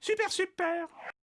Super super.